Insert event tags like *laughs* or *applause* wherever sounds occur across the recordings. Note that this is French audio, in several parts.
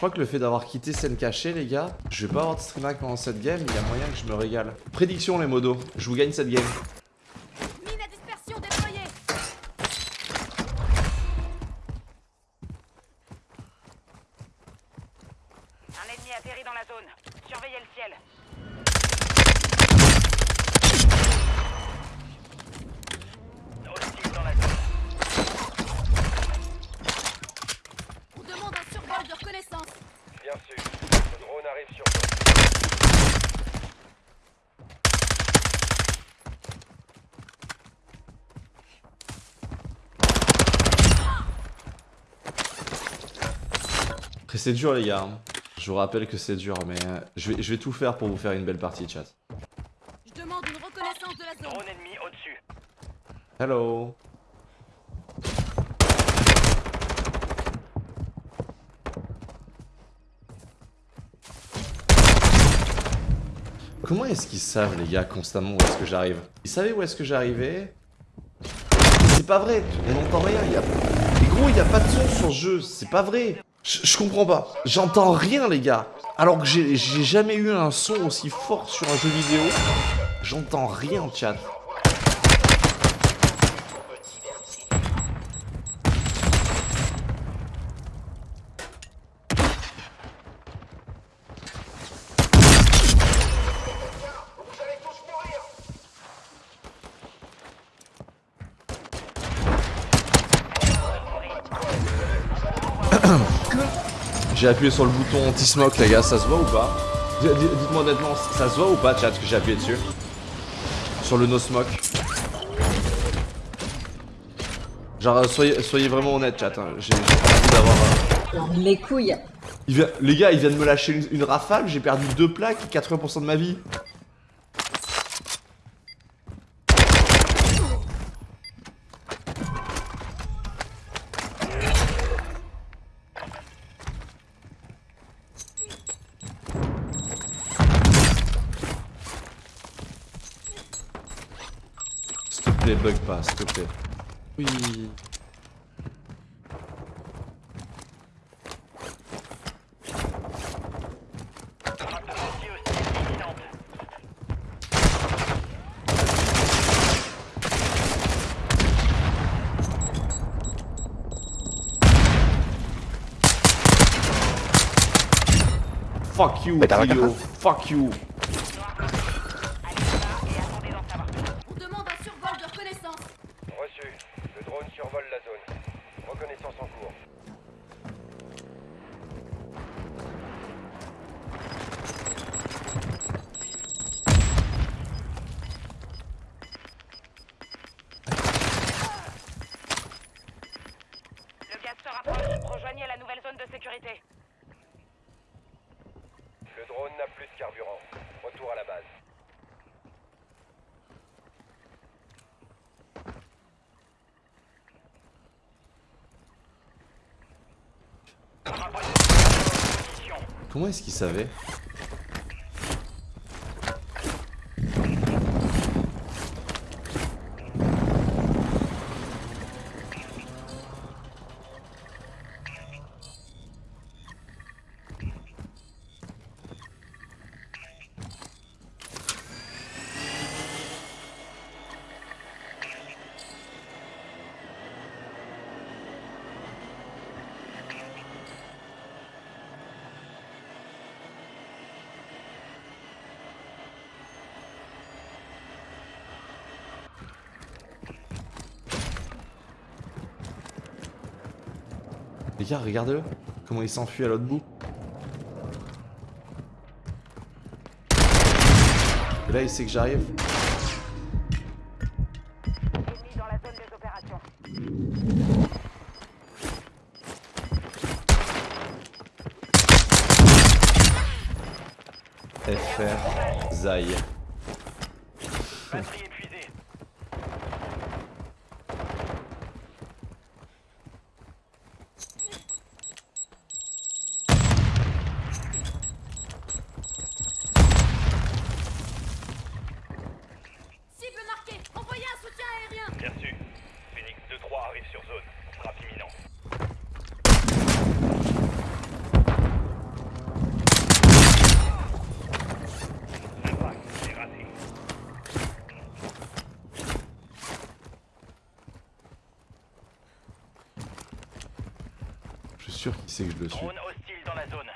crois que le fait d'avoir quitté scène cachée, les gars, je vais pas avoir de stream pendant cette game, il y a moyen que je me régale. Prédiction, les modos, je vous gagne cette game. Mine à dispersion déployée Un ennemi atterri dans la zone. Surveillez le ciel. Hostile dans la zone. On demande un survol de reconnaissance Bien sûr. Le drone arrive sur toi. Après, c'est dur, les gars. hein. Je vous rappelle que c'est dur, mais euh, je, vais, je vais tout faire pour vous faire une belle partie, chat. Je demande une reconnaissance de la zone Drone ennemi au-dessus. Hello. Comment est-ce qu'ils savent, les gars, constamment où est-ce que j'arrive? Ils savaient où est-ce que j'arrivais? C'est pas vrai, on n'entend rien. Y a... Mais gros, il y a pas de son sur le jeu, c'est pas vrai. Je comprends pas. J'entends rien, les gars. Alors que j'ai j'ai jamais eu un son aussi fort sur un jeu vidéo. J'entends rien, chat. J'ai appuyé sur le bouton anti-smoke, les gars, ça se voit ou pas? Dites-moi honnêtement, ça se voit ou pas, chat, que j'ai appuyé dessus? Sur le no-smoke. Genre, euh, soyez, soyez vraiment honnête, chat. hein. J'ai pas envie d'avoir. euh, Les couilles. il vient- Les gars, ils viennent me lâcher une, une rafale, j'ai perdu deux plaques et 80% de ma vie. S'il te plaît, bug pas, s'il te plaît. Oui. Fuck you, Fuck you. Allez là et attendez d'en savoir plus. On demande un survol de reconnaissance Reçu. Le drone survole la zone. Reconnaissance en cours. Le gaz se rapproche. Rejoignez la nouvelle zone de sécurité. Le drone n'a plus de carburant. Retour à la base. Position. Comment est-ce qu'il savait? Les gars, regardez-le. Comment il s'enfuit à l'autre bout. Et là, il sait que j'arrive. Ennemi dans la zone des opérations. FR Zai. Sait que je le suis. Drone hostile dans la zone.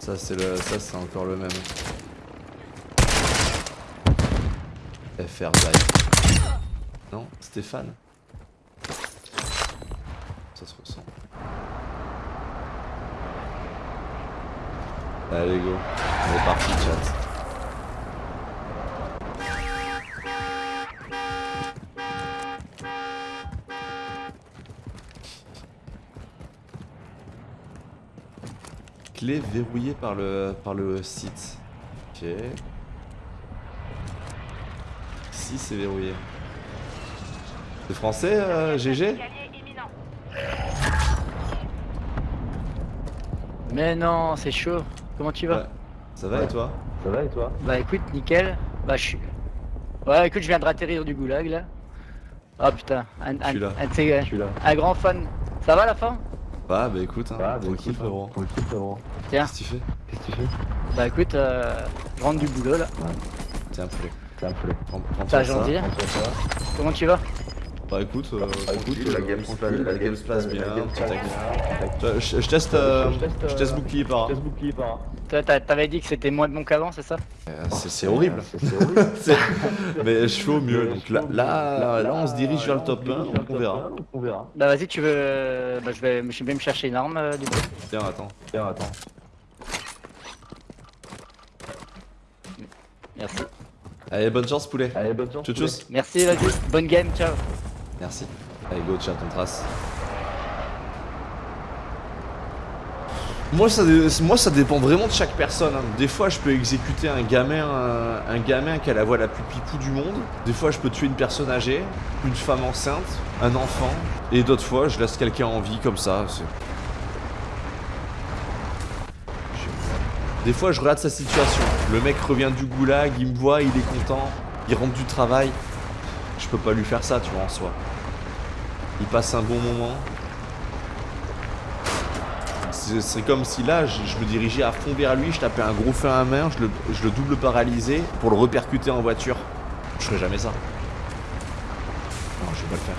Ça c'est le. ça c'est encore le même. FR die. Non, Stéphane. Ça se ressent. Allez go, on est parti chat. Clé verrouillée par le par le site. Ok. Si c'est verrouillé. C'est français euh, GG. Mais non, c'est chaud. Comment tu vas? Ouais. Ça va et toi? Ça va et toi? Bah écoute, nickel. Bah je suis. Ouais, écoute, je viens de ratterrir du goulag là. Ah putain, un, un, Je suis là. un de ces- Je suis là. un grand fan. Ça va la fin? Bah bah écoute, hein, Ah, bah, tranquille frérot. Tranquille frérot. Tiens, Qu'est-ce que tu fais? Qu'est-ce que tu fais? Bah écoute, euh, rentre du boulot là. Tiens, poulet. Un poulet. Prends, prends T'as ça. gentil. Comment tu vas? Bah écoute, euh, tranquille, la euh, game se passe- la game se passe bien, la game se petit passe tac. bien. Je, teste, euh, Je teste, je teste euh, bouclier par. Je teste bouclier par. Toi, t'as- t'avais dit que c'était moins bon qu'avant, c'est ça? Euh, C'est horrible. *laughs* Mais je fais au mieux. Donc là, là, là, on se dirige vers le top on se 1, dirige vers donc on verra. 1, On verra. Bah vas-y, tu veux. Bah je vais, je vais me chercher une arme euh, du coup. Tiens, attends. Tiens, attends. Merci. Allez, bonne chance, poulet. Allez, bonne chance. Tchou. Merci, vas-y. Bonne game, ciao. Merci. Allez, go, chat, on trace. Moi ça, dépend vraiment de chaque personne. hein. Des fois, je peux exécuter un gamin, un, un gamin qui a la voix la plus pipou du monde. Des fois, je peux tuer une personne âgée, une femme enceinte, un enfant. Et d'autres fois, je laisse quelqu'un en vie comme ça. Des fois, je regarde sa situation. Le mec revient du goulag, il me voit, il est content, il rentre du travail. Je peux pas lui faire ça, tu vois, en soi. Il passe un bon moment. C'est comme si là, je, me dirigeais à fond vers lui, je tapais un gros feu à main, je le, double paralysé pour le repercuter en voiture. Je ferais jamais ça. Non, je vais pas le faire.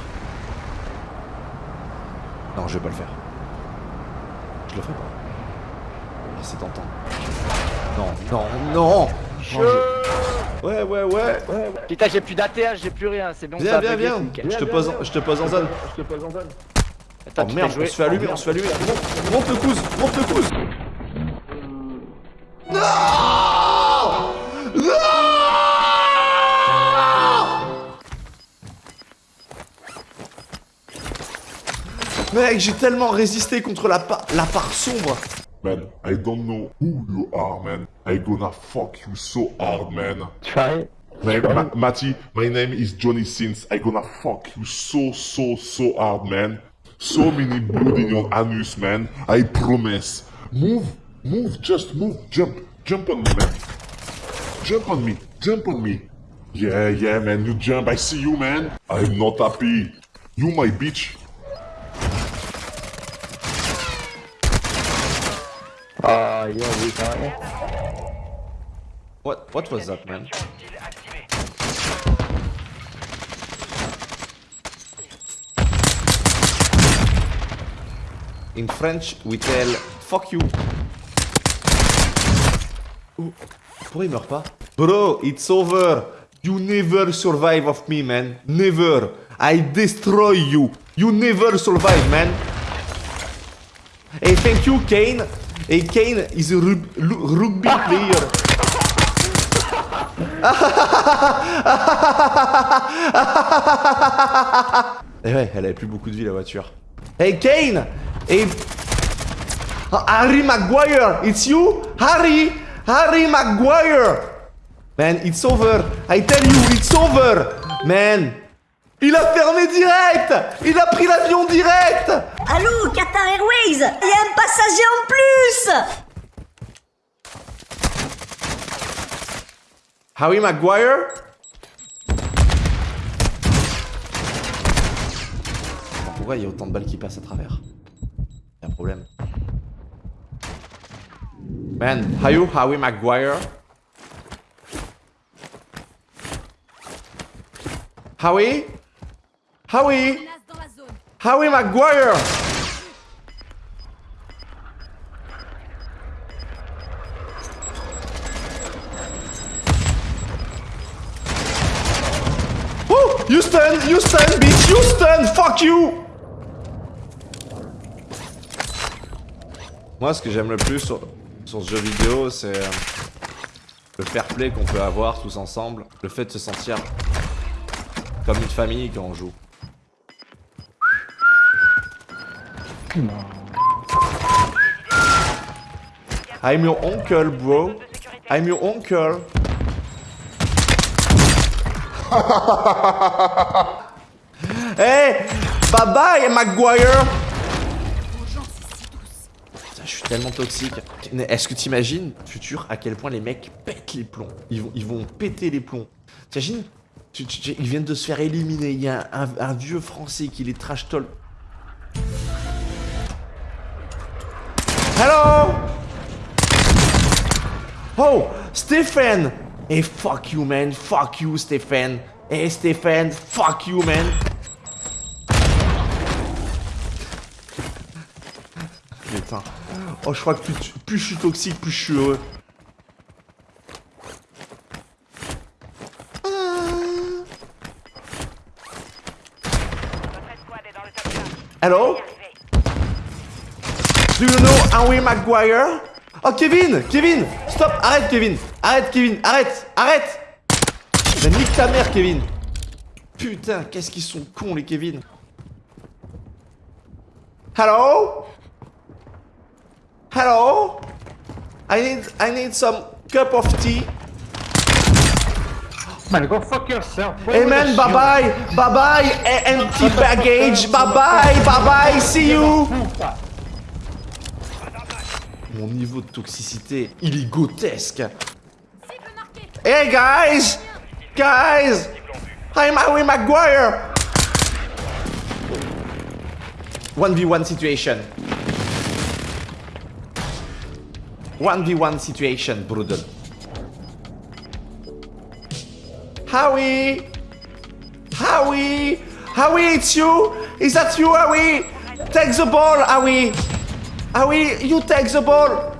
Non, je vais pas le faire. Je le ferai pas. Ah, c'est tentant. Non, non, non Non, Ouais, ouais, ouais Putain, j'ai plus d'ATH, j'ai plus rien, c'est bon. ça Viens, viens, viens. Je te pose en- je te pose en zone Je te pose en zone. Attends, Oh merde, on se fait allumer, on se fait allumer. Monte, le couze, monte le couze. Non Non Mec, j'ai tellement résisté contre la, pa- la part sombre. Man, I don't know who you are, man. I gonna fuck you so hard, man. Fais rien Ma- Matty, my name is Johnny Sins. I gonna fuck you so, so, so hard, man. So many blood in your anus, man. I promise. Move, move, just move, jump, jump on me, man. Jump on me, jump on me. Yeah, yeah, man, you jump. I see you, man. I'm not happy. You my bitch. Même. What, what was that, man In French, we tell fuck you. Oh, pourquoi il meurt pas Bro, it's over. You never survive of me, man. Never. I destroy you. You never survive, man. Hey, thank you, Kane. Hey, Kane is a rugby *laughs* player. *laughs* Eh ouais, elle avait plus beaucoup de vie la voiture. Hey Kane Hey Ah, Harry Maguire It's you? Harry Harry Maguire Man, it's over I tell you, it's over Man Il a fermé direct. Il a pris l'avion direct. Allô, Qatar Airways Il y a un passager en plus. Harry Maguire? Pourquoi il y a autant de balles qui passent à travers? Y'a un problème. Man, are you Harry Maguire? Howie Howie. Howie Maguire Oh Houston Houston bitch Houston Fuck you Moi ce que j'aime le plus sur, sur ce jeu vidéo c'est euh, le fair play qu'on peut avoir tous ensemble, le fait de se sentir comme une famille quand on joue. I'm your uncle, bro. I'm your uncle. hey, bye *laughs* bye, Maguire. Je suis tellement toxique. Est-ce que t'imagines, futur, à quel point les mecs pètent les plombs? Ils vont, ils vont péter les plombs. T'imagines? Ils viennent de se faire éliminer. Il y a un, un vieux français qui les trash talk. Hello? Oh, Stephen Hey, fuck you, man. Fuck you, Stephen. Hey, Stephen. Fuck you, man. Putain. Oh, je crois que plus, plus je suis toxique, plus je suis heureux. Votre escouade est dans le top 5. Hello? Howie Maguire. Oh Kevin Kevin Stop Arrête Kevin. Arrête Kevin Arrête Arrête. Mais nique ta mère Kevin. Putain qu'est-ce qu'ils sont cons les Kevin. Hello? Hello? I need I need some cup of tea. Man, go fuck yourself. Hey man bye bye Bye bye Empty baggage. Bye bye Bye bye See you Mon niveau de toxicité, il est grotesque. Hey guys! Guys! I'm Howie Maguire! 1v1 situation. 1v1 situation, bruder. Howie! Howie! Howie, it's you! Is that you, Howie? Take the ball, Howie! Howie, you take the ball!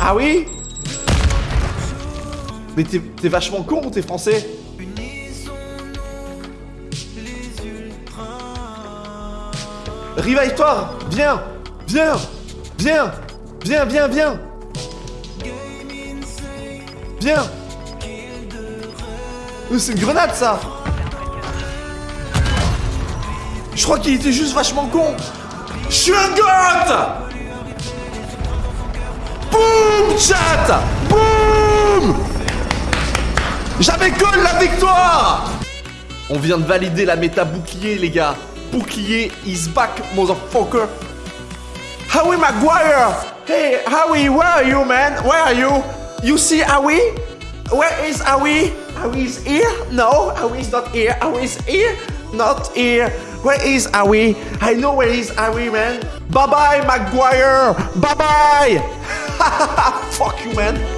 Ah oui. Mais t'es t'es vachement con ou t'es français. Revive-toi Viens Viens Viens Viens, viens, viens. Viens. Euh, C'est une grenade ça crois qu'il était juste vachement con Je suis un goth Boum chat Boum J'avais que la victoire On vient de valider la méta bouclier les gars. Bouclier is back motherfucker. Howie Maguire? Hey Howie, where are you man? Where are you? You see Howie? Where is Howie? Howie is here? No, Howie is not here. Howie is here? Not here. Where is Howie? I know where is Howie man. Bye bye Maguire! Bye bye! *laughs* Fuck you man!